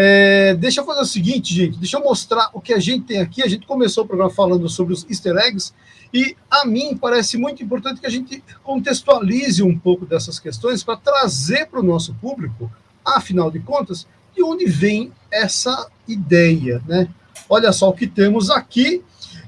É, deixa eu fazer o seguinte, gente, deixa eu mostrar o que a gente tem aqui. A gente começou o programa falando sobre os easter eggs, e a mim parece muito importante que a gente contextualize um pouco dessas questões para trazer para o nosso público, afinal de contas, de onde vem essa ideia, né? Olha só o que temos aqui.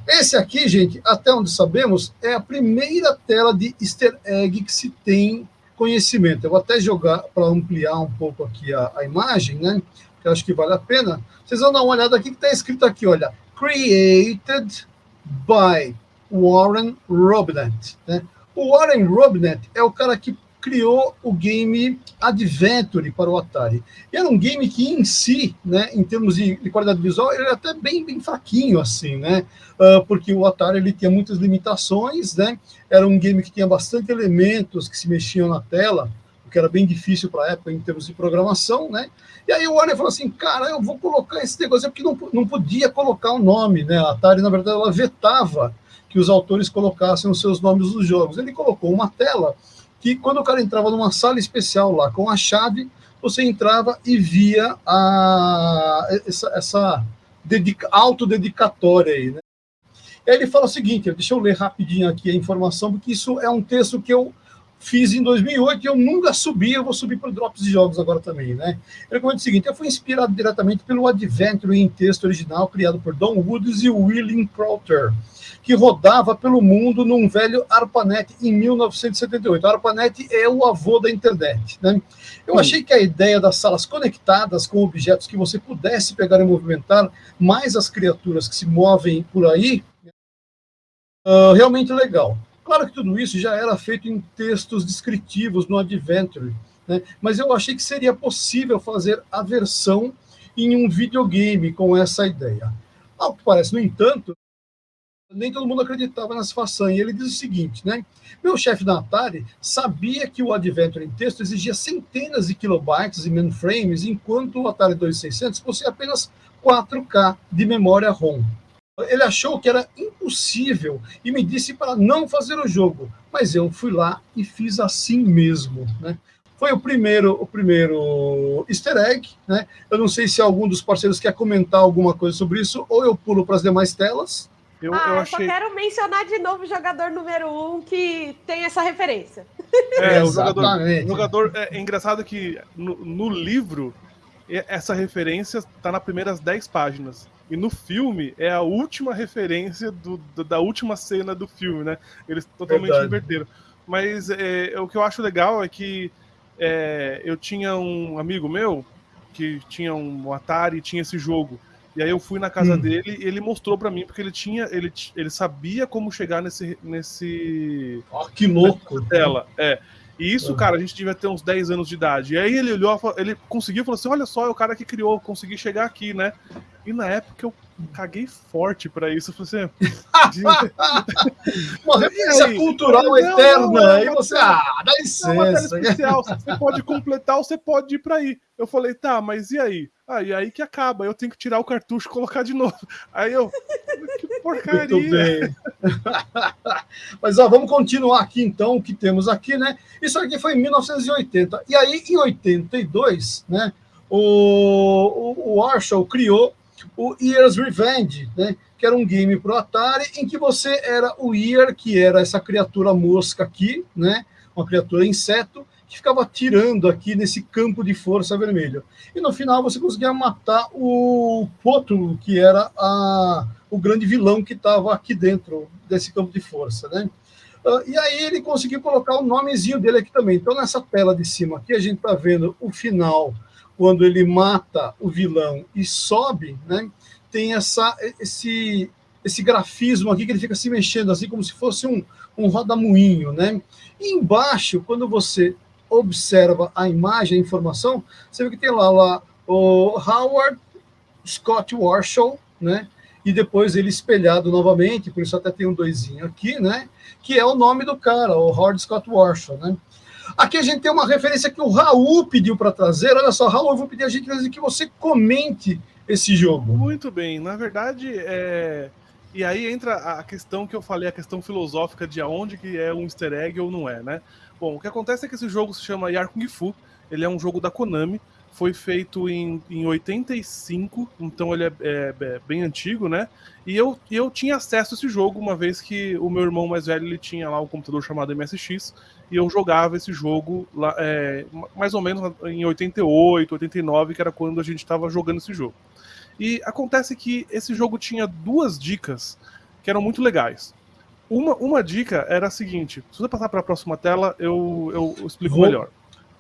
Esse aqui, gente, até onde sabemos, é a primeira tela de easter egg que se tem conhecimento. Eu vou até jogar para ampliar um pouco aqui a, a imagem, né? Que eu acho que vale a pena. Vocês vão dar uma olhada aqui que está escrito aqui, olha. Created by Warren Robinett. Né? O Warren Robinett é o cara que criou o game Adventure para o Atari. E era um game que em si, né, em termos de, de qualidade visual, ele era até bem, bem fraquinho, assim, né? Uh, porque o Atari ele tinha muitas limitações, né? Era um game que tinha bastante elementos que se mexiam na tela, que era bem difícil para a época em termos de programação, né? E aí o Warner falou assim, cara, eu vou colocar esse negócio, porque não, não podia colocar o nome, né? A Atari, na verdade, ela vetava que os autores colocassem os seus nomes nos jogos. Ele colocou uma tela que, quando o cara entrava numa sala especial lá com a chave, você entrava e via a, essa, essa dedica, autodedicatória aí, né? E aí ele fala o seguinte, deixa eu ler rapidinho aqui a informação, porque isso é um texto que eu fiz em 2008 e eu nunca subi, eu vou subir para o Drops de Jogos agora também, né? Ele comenta o seguinte, eu fui inspirado diretamente pelo Adventure em texto original criado por Don Woods e William Crowther, que rodava pelo mundo num velho ARPANET em 1978. A ARPANET é o avô da internet. Né? Eu achei que a ideia das salas conectadas com objetos que você pudesse pegar e movimentar, mais as criaturas que se movem por aí, uh, realmente legal. Claro que tudo isso já era feito em textos descritivos no Adventure, né? mas eu achei que seria possível fazer a versão em um videogame com essa ideia. Ao que parece, no entanto, nem todo mundo acreditava nessa façanha. Ele diz o seguinte, né? Meu chefe da Atari sabia que o Adventure em texto exigia centenas de kilobytes e mainframes, enquanto o Atari 2600 possuía apenas 4K de memória ROM. Ele achou que era impossível e me disse para não fazer o jogo, mas eu fui lá e fiz assim mesmo, né? Foi o primeiro, o primeiro easter egg, né? Eu não sei se algum dos parceiros quer comentar alguma coisa sobre isso, ou eu pulo para as demais telas. Eu, ah, eu, achei... só quero mencionar de novo o jogador número um que tem essa referência. É, o jogador, o jogador é, é, engraçado que no, no, livro essa referência está nas primeiras 10 páginas. E no filme é a última referência do, da última cena do filme, né? Eles totalmente Verdade. inverteram. Mas é, o que eu acho legal é que é, eu tinha um amigo meu que tinha um Atari e tinha esse jogo. E aí eu fui na casa hum. dele e ele mostrou para mim, porque ele tinha. Ele, ele sabia como chegar nesse. nesse oh, que louco! Tela. É. E isso, cara, a gente devia ter uns 10 anos de idade. E aí ele olhou, ele conseguiu, falou assim: olha só, é o cara que criou, consegui chegar aqui, né? E na época eu caguei forte para isso. Eu falei assim. Uma referência cultural não, eterna. Não, não, aí você, ah, dá licença. Especial, você pode completar ou você pode ir para aí. Eu falei, tá, mas e aí? Ah, e aí que acaba, eu tenho que tirar o cartucho e colocar de novo. Aí eu, que porcaria. Mas ó, vamos continuar aqui então, o que temos aqui, né? Isso aqui foi em 1980. E aí, em 82, né, o, o, o Warshall criou o Year's Revenge, né? Que era um game pro Atari em que você era o Ear, que era essa criatura mosca aqui, né? Uma criatura inseto, que ficava tirando aqui nesse campo de força vermelho. E no final você conseguia matar o Potro, que era a, o grande vilão que estava aqui dentro desse campo de força, né? Uh, e aí ele conseguiu colocar o nomezinho dele aqui também. Então nessa tela de cima aqui a gente está vendo o final, quando ele mata o vilão e sobe, né? Tem essa, esse, esse grafismo aqui que ele fica se mexendo assim como se fosse um, um rodamuinho, né? E embaixo, quando você observa a imagem, a informação, você vê que tem lá, lá o Howard Scott Warshall, né? E depois ele espelhado novamente, por isso até tem um doisinho aqui, né? Que é o nome do cara, o Howard Scott Warshall, né? Aqui a gente tem uma referência que o Raul pediu para trazer. Olha só, Raul, eu vou pedir a gente que você comente esse jogo. Muito bem. Na verdade, é... e aí entra a questão que eu falei, a questão filosófica de aonde que é um easter egg ou não é, né? Bom, o que acontece é que esse jogo se chama Yar Kung Fu, ele é um jogo da Konami, foi feito em, em 85, então ele é, é, é, bem antigo, né? E eu, eu tinha acesso a esse jogo uma vez que o meu irmão mais velho ele tinha lá um computador chamado MSX e eu jogava esse jogo lá, é, mais ou menos em 88, 89, que era quando a gente estava jogando esse jogo. E acontece que esse jogo tinha duas dicas que eram muito legais. Uma, uma dica era a seguinte: se você passar para a próxima tela, eu, eu explico Vou. melhor.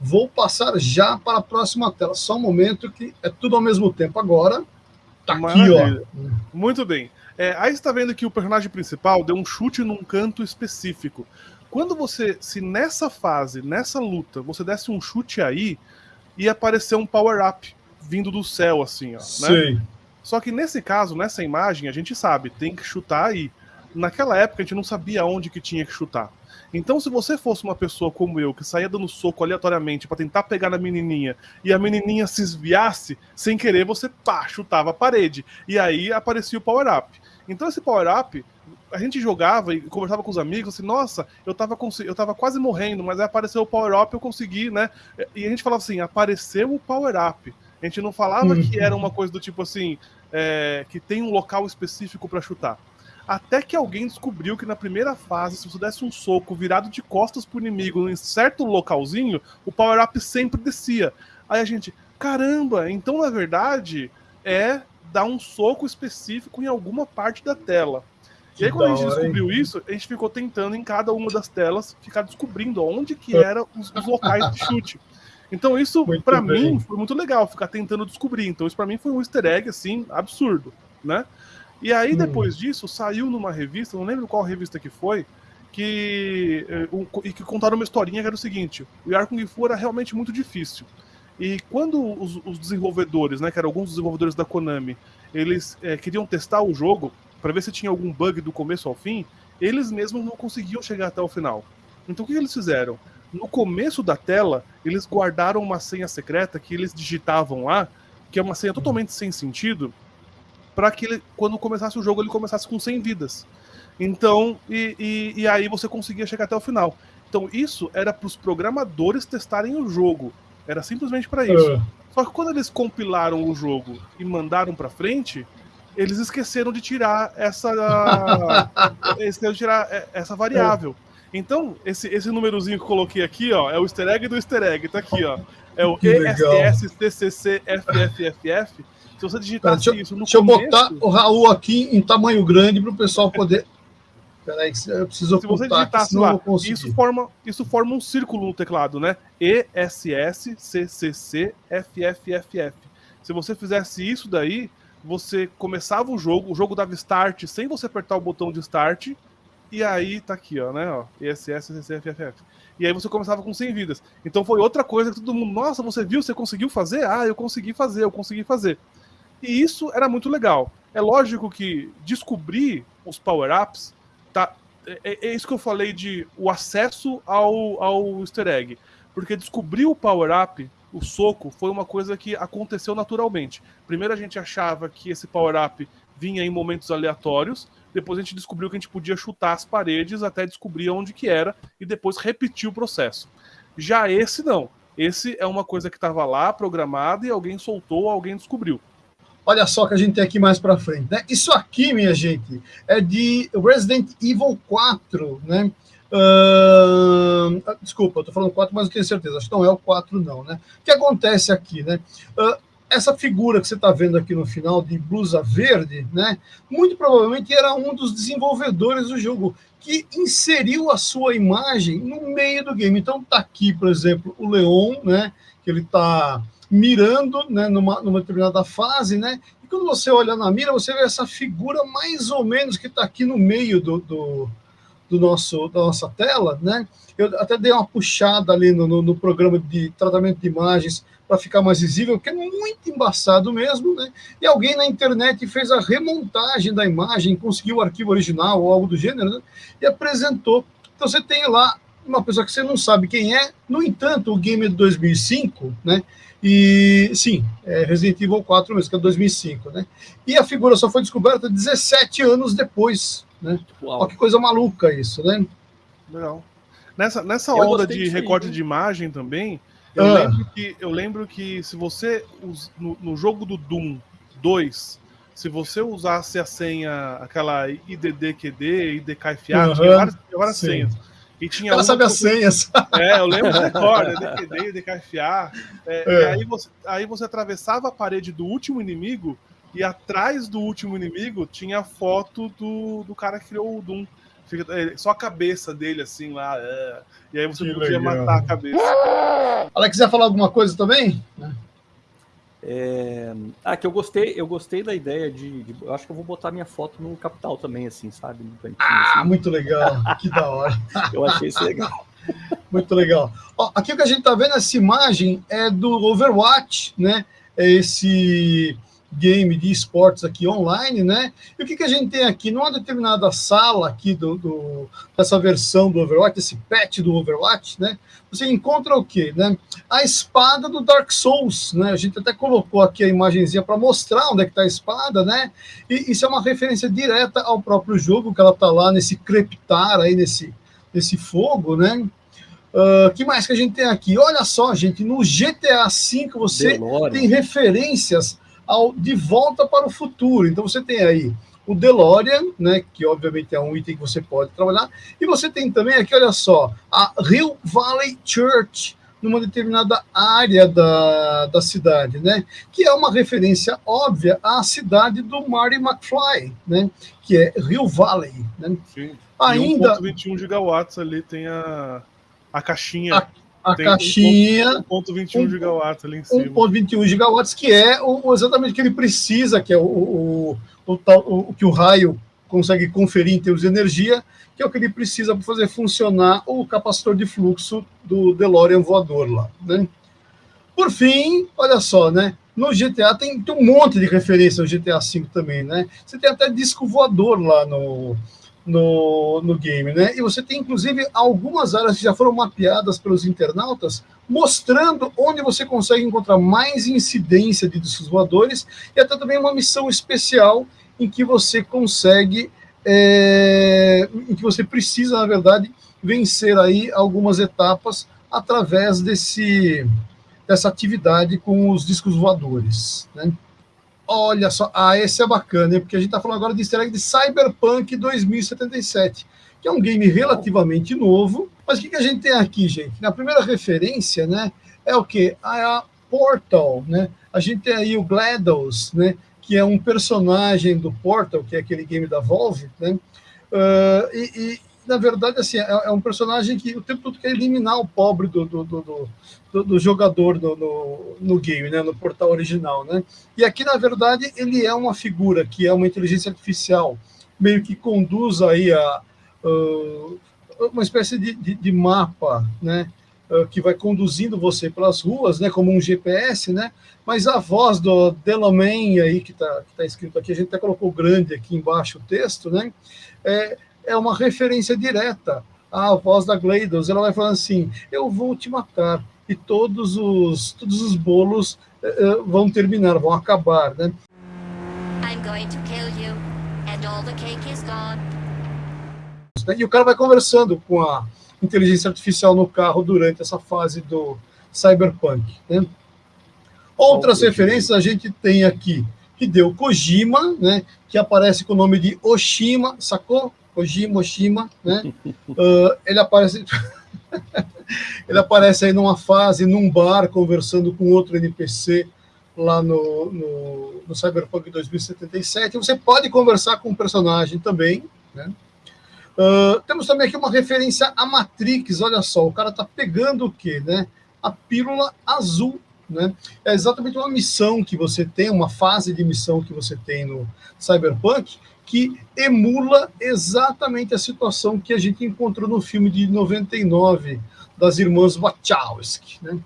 Vou passar já para a próxima tela. Só um momento que é tudo ao mesmo tempo. Agora, tá Maravilha. aqui, ó. Muito bem. É, aí você está vendo que o personagem principal deu um chute num canto específico. Quando você, se nessa fase, nessa luta, você desse um chute aí, ia aparecer um power-up vindo do céu, assim, ó. Né? Sim. Só que nesse caso, nessa imagem, a gente sabe, tem que chutar aí. Naquela época, a gente não sabia onde que tinha que chutar. Então, se você fosse uma pessoa como eu, que saía dando soco aleatoriamente para tentar pegar na menininha, e a menininha se esviasse, sem querer, você pá, chutava a parede. E aí aparecia o power-up. Então, esse power-up, a gente jogava e conversava com os amigos assim, nossa, eu tava, eu tava quase morrendo, mas aí apareceu o power-up, eu consegui, né? E a gente falava assim, apareceu o power-up. A gente não falava que era uma coisa do tipo assim, é, que tem um local específico para chutar. Até que alguém descobriu que na primeira fase, se você desse um soco virado de costas pro inimigo em certo localzinho, o power-up sempre descia. Aí a gente, caramba, então na verdade é dar um soco específico em alguma parte da tela. Que e aí, quando a gente descobriu hein? isso, a gente ficou tentando em cada uma das telas ficar descobrindo onde que eram os, os locais de chute. Então, isso, para mim, foi muito legal, ficar tentando descobrir. Então, isso para mim foi um easter egg, assim, absurdo, né? E aí, hum. depois disso, saiu numa revista, não lembro qual revista que foi, que, eh, e que contaram uma historinha que era o seguinte: o Yar Kung Fu era realmente muito difícil. E quando os, os desenvolvedores, né, que eram alguns desenvolvedores da Konami, eles é, queriam testar o jogo para ver se tinha algum bug do começo ao fim, eles mesmos não conseguiam chegar até o final. Então o que eles fizeram? No começo da tela, eles guardaram uma senha secreta que eles digitavam lá, que é uma senha totalmente sem sentido, para que ele, quando começasse o jogo ele começasse com 100 vidas. Então, e, e, e aí você conseguia chegar até o final. Então, isso era para os programadores testarem o jogo. Era simplesmente para isso. Uh. Só que quando eles compilaram o jogo e mandaram para frente, eles esqueceram de tirar essa esqueceram de tirar é, essa variável. Então, esse, esse númerozinho que eu coloquei aqui, ó, é o easter egg do easter egg, tá aqui, ó. É o ESSTCCFFFF. Se você digitar deixa, isso no Deixa começo, eu botar o Raul aqui em tamanho grande para o pessoal poder. Peraí, eu preciso Se você digitasse lá, isso forma, isso forma um círculo no teclado, né? ESSCCCFFFF. Se você fizesse isso daí, você começava o jogo, o jogo dava start sem você apertar o botão de start, e aí tá aqui, ó, né? Ó, ESSCCFFF. E aí você começava com 100 vidas. Então foi outra coisa que todo mundo, nossa, você viu, você conseguiu fazer? Ah, eu consegui fazer, eu consegui fazer. E isso era muito legal. É lógico que descobrir os power-ups tá, é, é, é, isso que eu falei de o acesso ao, ao easter egg. Porque descobrir o power-up, o soco, foi uma coisa que aconteceu naturalmente. Primeiro a gente achava que esse power-up vinha em momentos aleatórios, depois a gente descobriu que a gente podia chutar as paredes até descobrir onde que era e depois repetir o processo. Já esse não. Esse é uma coisa que estava lá programada e alguém soltou, alguém descobriu. Olha só que a gente tem aqui mais para frente, né? Isso aqui, minha gente, é de Resident Evil 4, né? Uh, desculpa, eu tô falando 4, mas não tenho certeza. Acho que não é o 4, não, né? O que acontece aqui, né? Uh, essa figura que você está vendo aqui no final de blusa verde, né? Muito provavelmente era um dos desenvolvedores do jogo que inseriu a sua imagem no meio do game. Então tá aqui, por exemplo, o Leon, né? Que ele tá mirando né, numa, numa determinada fase, né? E quando você olha na mira, você vê essa figura mais ou menos que está aqui no meio do, do, do, nosso, da nossa tela, né? Eu até dei uma puxada ali no, no, no programa de tratamento de imagens para ficar mais visível, que é muito embaçado mesmo, né? E alguém na internet fez a remontagem da imagem, conseguiu o arquivo original ou algo do gênero, né? E apresentou. Então você tem lá uma pessoa que você não sabe quem é, no entanto, o game de 2005, né? E sim, é Resident Evil 4 mesmo, que é 2005, né? E a figura só foi descoberta 17 anos depois, né? Uau. Que coisa maluca isso, né? Legal. Nessa, nessa onda de recorte de imagem também, Eu, ah. lembro que, eu lembro que se você, no, no jogo do Doom 2, se você usasse a senha, aquela IDDQD, IDKFA, uhum, tinha várias, várias senhas. E tinha Ela sabe as senhas. É, eu lembro de cor, IDQD, IDKFA. É, é. E aí você, aí você atravessava a parede do último inimigo e atrás do último inimigo tinha a foto do, do cara que criou o Doom. É, só a cabeça dele, assim, lá. É. E aí você que podia legal. matar a cabeça. Alex, quiser falar alguma coisa também? É... Ah, que eu gostei, eu gostei da ideia de, de, Eu acho que eu vou botar minha foto no capital também, assim, sabe? ah, assim. muito legal. Que da hora. eu achei isso legal. Muito legal. Ó, aqui o que a gente está vendo, essa imagem é do Overwatch, né? É esse game de esportes aqui online, né? E o que, que a gente tem aqui? Numa determinada sala aqui do, do, dessa versão do Overwatch, esse patch do Overwatch, né? Você encontra o quê? Né? A espada do Dark Souls, né? A gente até colocou aqui a imagenzinha para mostrar onde é que está a espada, né? E isso é uma referência direta ao próprio jogo, que ela está lá nesse crepitar aí, nesse, nesse fogo, né? Uh, que mais que a gente tem aqui? Olha só, gente, no GTA V você tem referências ao De Volta para o Futuro. Então você tem aí o DeLorean, né, que obviamente é um item que você pode trabalhar, e você tem também aqui, olha só, a Hill Valley Church, numa determinada área da, da cidade, né? Que é uma referência óbvia à cidade do Marty McFly, né? Que é Rio Valley, né? Sim. Ainda... 1.21 gigawatts ali tem a, a caixinha. A a Tem caixinha. 1.21 gigawatts ali em cima. 1.21 gigawatts, que é o, exatamente o que ele precisa, que é o, o, o, o, que o raio consegue conferir em termos de energia, que é o que ele precisa para fazer funcionar o capacitor de fluxo do DeLorean voador lá. Né? Por fim, olha só, né? No GTA tem, tem um monte de referência ao GTA V também, né? Você tem até disco voador lá no, no, no game, né? E você tem, inclusive, algumas áreas que já foram mapeadas pelos internautas, mostrando onde você consegue encontrar mais incidência de discos voadores, e até também uma missão especial em que você consegue, é, em que você precisa, na verdade, vencer aí algumas etapas através desse, dessa atividade com os discos voadores, né? Olha só, ah, esse é bacana, hein? porque a gente está falando agora de easter egg de Cyberpunk 2077, que é um game relativamente novo. Mas o que, que a gente tem aqui, gente? Na primeira referência, né, é o que? A Portal, né? A gente tem aí o GLaDOS, né? Que é um personagem do Portal, que é aquele game da Valve, né? Uh, e, na verdade, assim, é, é, um personagem que o tempo todo quer eliminar o pobre do, do, do, do, do jogador no, no, no, game, né, no portal original, né? E aqui, na verdade, ele é uma figura que é uma inteligência artificial, meio que conduz aí a uh, uma espécie de, de, de mapa, né? Uh, que vai conduzindo você pelas ruas, né, como um GPS, né, mas a voz do Delamain aí, que está tá escrito aqui, a gente até colocou grande aqui embaixo o texto, né, é, é uma referência direta à voz da Gleidos. Ela vai falando assim: Eu vou te matar. E todos os, todos os bolos uh, vão terminar, vão acabar, né? I'm going to kill you, and all the cake is gone. E o cara vai conversando com a inteligência artificial no carro durante essa fase do cyberpunk. Né? Outras referências a gente tem aqui, que deu Kojima, né, que aparece com o nome de Oshima, sacou? Kojima, Oshima, né? Uh, ele aparece. ele aparece aí numa fase, num bar, conversando com outro NPC lá no, no, no Cyberpunk 2077. Você pode conversar com o personagem também, né? Uh, temos também aqui uma referência a Matrix, olha só, o cara tá pegando o quê, né? A pílula azul, né? É exatamente uma missão que você tem, uma fase de missão que você tem no Cyberpunk, que emula exatamente a situação que a gente encontrou no filme de 99 das irmãs Wachowski, né?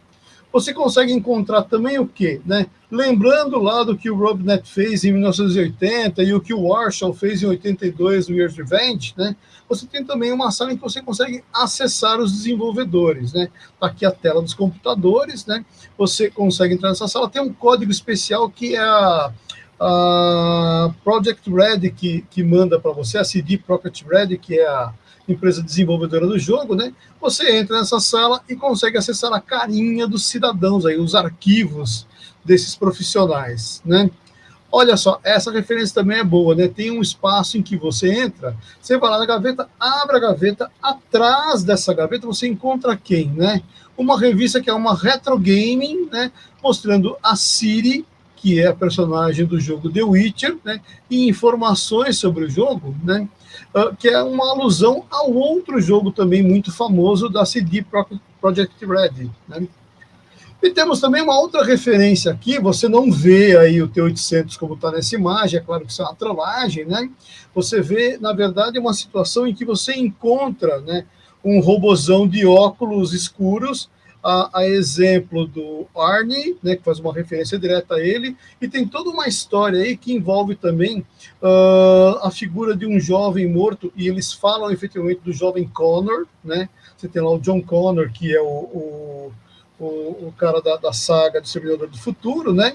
Você consegue encontrar também o quê? Né? Lembrando lá do que o Robnet fez em 1980 e o que o Warshall fez em 82 no Year's Revenge, né? Você tem também uma sala em que você consegue acessar os desenvolvedores, né? Tá aqui a tela dos computadores, né? Você consegue entrar nessa sala, tem um código especial que é a a Project Red que, que manda para você, a CD Project Red, que é a, empresa desenvolvedora do jogo, né? Você entra nessa sala e consegue acessar a carinha dos cidadãos aí, os arquivos desses profissionais, né? Olha só, essa referência também é boa, né? Tem um espaço em que você entra, você vai lá na gaveta, abre a gaveta, atrás dessa gaveta você encontra quem, né? Uma revista que é uma retro gaming, né? Mostrando a Siri, que é a personagem do jogo The Witcher, né? E informações sobre o jogo, né? Uh, que é uma alusão ao outro jogo também muito famoso da CD Projekt Red, né? E temos também uma outra referência aqui, você não vê aí o T800 como está nessa imagem, é claro que isso é uma trollagem, né? Você vê, na verdade, uma situação em que você encontra né, um robozão de óculos escuros, a, a, exemplo do Arnie, né, que faz uma referência direta a ele, e tem toda uma história aí que envolve também uh, a figura de um jovem morto, e eles falam efetivamente do jovem Connor, né? Você tem lá o John Connor, que é o, o o, o cara da, da saga de Servidor do Futuro, né?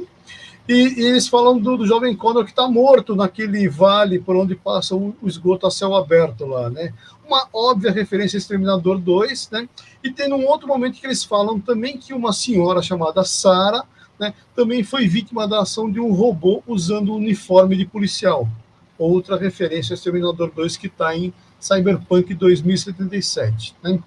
E, e, eles falam do, do jovem Connor que está morto naquele vale por onde passa o, o, esgoto a céu aberto lá, né? Uma óbvia referência a Exterminador 2, né? E tem um outro momento que eles falam também que uma senhora chamada Sara, né, também foi vítima da ação de um robô usando o uniforme de policial. Outra referência a Exterminador 2 que está em Cyberpunk 2077, né?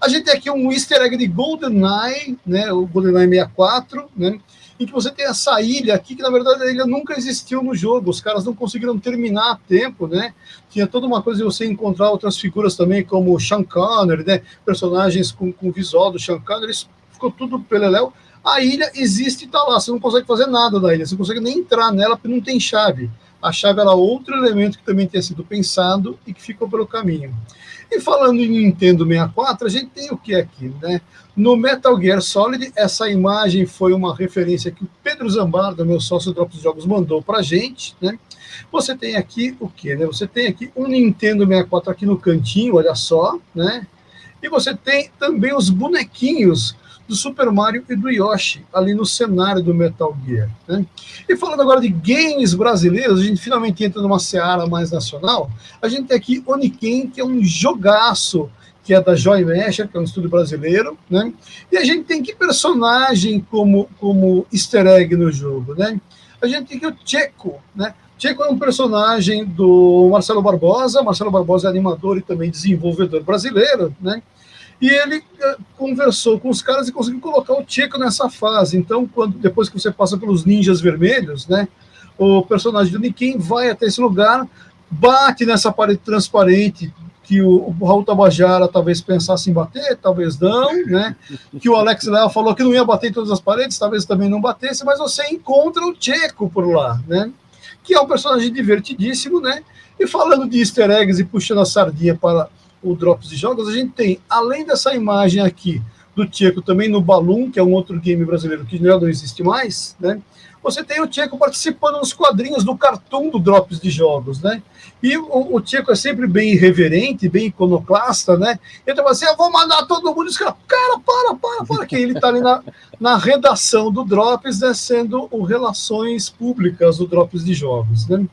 A gente tem aqui um easter egg de GoldenEye, né, o GoldenEye 64, né, em que você tem essa ilha aqui, que na verdade a ilha nunca existiu no jogo, os caras não conseguiram terminar a tempo, né, tinha toda uma coisa de você encontrar outras figuras também, como Sean Connery, né, personagens com, com visual do Sean Connery, ficou tudo peleléu, a ilha existe e está lá, você não consegue fazer nada da ilha, você não consegue nem entrar nela porque não tem chave. A chave era outro elemento que também tinha sido pensado e que ficou pelo caminho. E falando em Nintendo 64, a gente tem o que aqui, né? No Metal Gear Solid, essa imagem foi uma referência que o Pedro Zambarda, meu sócio Drops Jogos, mandou para a gente, né? Você tem aqui o que, né? Você tem aqui um Nintendo 64 aqui no cantinho, olha só, né? E você tem também os bonequinhos do Super Mario e do Yoshi, ali no cenário do Metal Gear. Né? E falando agora de games brasileiros, a gente finalmente entra numa seara mais nacional. A gente tem aqui Oniken, que é um jogaço que é da Joy Mesher, que é um estúdio brasileiro, né? E a gente tem que personagem como, como easter egg no jogo, né? A gente tem que o Checo, né? Checo é um personagem do Marcelo Barbosa, Marcelo Barbosa é animador e também desenvolvedor brasileiro, né? E ele eh, conversou com os caras e conseguiu colocar o Checo nessa fase. Então, quando depois que você passa pelos ninjas vermelhos, né, o personagem do Nikin vai até esse lugar, bate nessa parede transparente que o, o Raul Tabajara talvez pensasse em bater, talvez não, né? Que o Alex Léo falou que não ia bater em todas as paredes, talvez também não batesse, mas você encontra o Checo por lá, né? Que é um personagem divertidíssimo, né? E falando de easter eggs e puxando a sardinha para o Drops de Jogos, a gente tem, além dessa imagem aqui do Tcheco também no Balloon, que é um outro game brasileiro que já não existe mais, né? Você tem o Tcheco participando nos quadrinhos do cartoon do Drops de Jogos, né? E o, o Tcheco é sempre bem irreverente, bem iconoclasta, né? Ele fala assim, eu vou mandar todo mundo, caras, cara, para, para, para, que ele está ali na, na redação do Drops, né, sendo o Relações Públicas do Drops de Jogos, né?